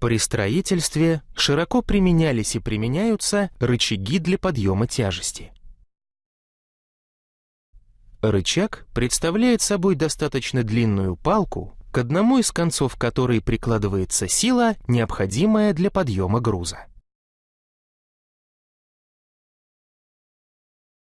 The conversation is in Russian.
При строительстве широко применялись и применяются рычаги для подъема тяжести. Рычаг представляет собой достаточно длинную палку, к одному из концов которой прикладывается сила, необходимая для подъема груза.